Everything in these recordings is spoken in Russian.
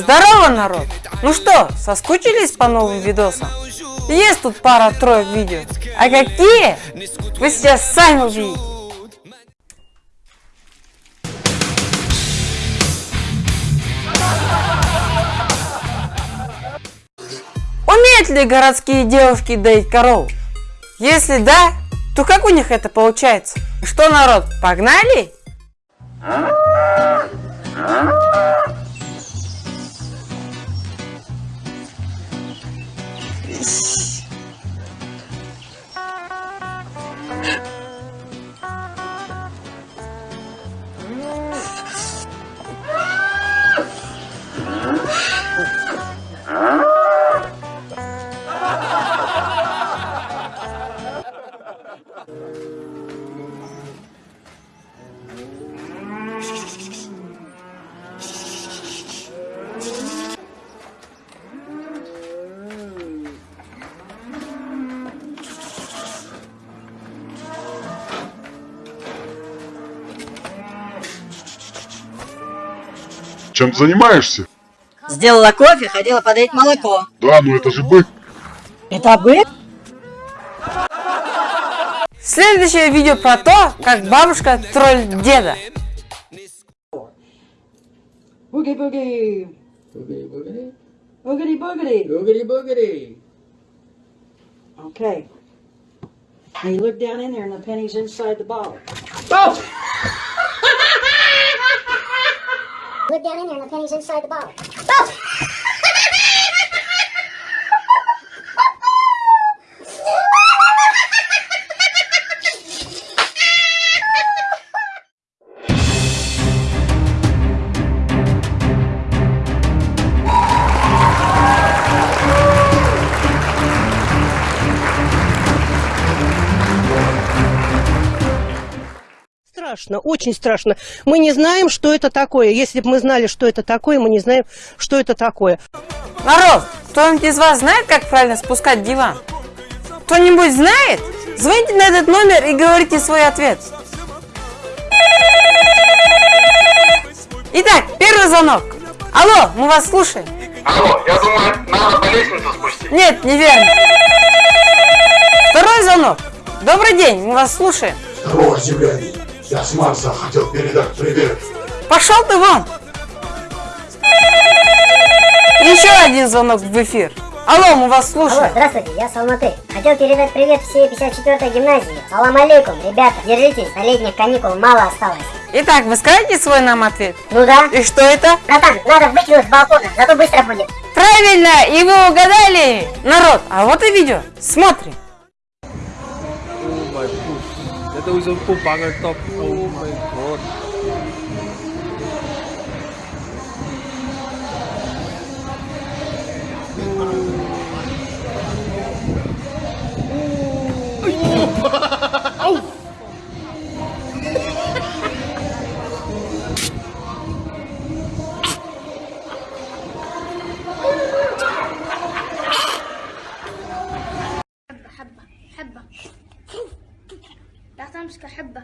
Здорово, народ! Ну что, соскучились по новым видосам? Есть тут пара-троек видео. А какие? Вы сейчас сами увидите. Умеют ли городские девушки доить коров? Если да, то как у них это получается? Что, народ, погнали? Peace. Чем занимаешься? Сделала кофе, хотела подать молоко. Да, ну это же бык. Это бык? Следующее видео про то, как бабушка троллит деда. Boogie boogie. Boogity boogity. Boogity. Okay. Now you look down in there and the penny's inside the bottle. Look down in there and the penny's inside the bottle. Страшно, очень страшно. Мы не знаем, что это такое. Если бы мы знали, что это такое, мы не знаем, что это такое. Народ, кто-нибудь из вас знает, как правильно спускать диван? Кто-нибудь знает? Звоните на этот номер и говорите свой ответ. Итак, первый звонок. Алло, мы вас слушаем. Алло, я думаю, надо по лестнице спустить. Нет, неверно. Второй звонок. Добрый день, мы вас слушаем. Здорово, земляне! Я с Марса хотел передать привет. Пошел ты вон! Еще один звонок в эфир. Алло, мы вас Алло, слушаем. здравствуйте, я Салматы. Хотел передать привет всей 54-й гимназии. Аллам алейкум, ребята, держитесь, до летних каникул мало осталось. Итак, вы скажете свой нам ответ? Ну да. И что это? Братан, надо выкинуть с балкона, зато быстро будет. Правильно, и вы угадали! Народ, а вот и видео. Смотрим. Ito isang po, banger top. Oh my god. Oh! حبة لا تمسك أحبه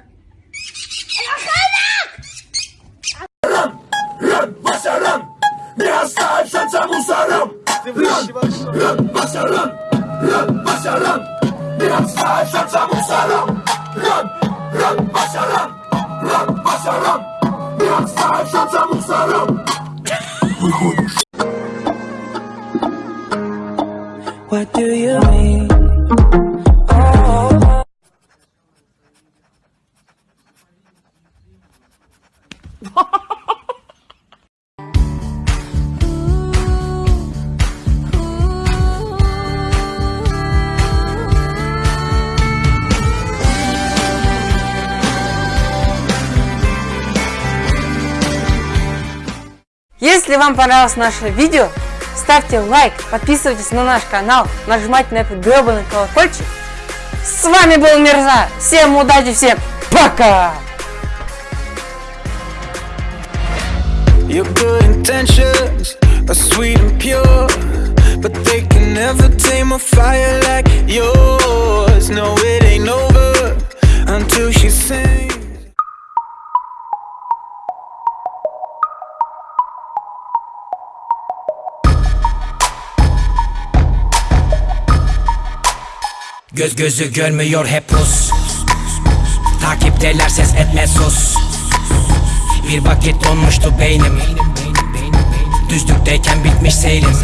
رم رم بس رم بها الصعب شمس موسى رم رم بس رم رم بس رم بها الصعب شمس موسى رم رم رم بس رم رم What do you mean? Если вам понравилось наше видео, ставьте лайк, подписывайтесь на наш канал, нажимайте на этот гребаный колокольчик. С вами был Мирза. Всем удачи, всем пока! Your good intentions are sweet and pure, but they can never tame a fire like yours. No, it ain't over until she sings. Göz gözü görmüyor hep Rus Takipteler ses etme sus. Bir vakit donmuştu beynim. Düzlükteyken bitmiş seyrim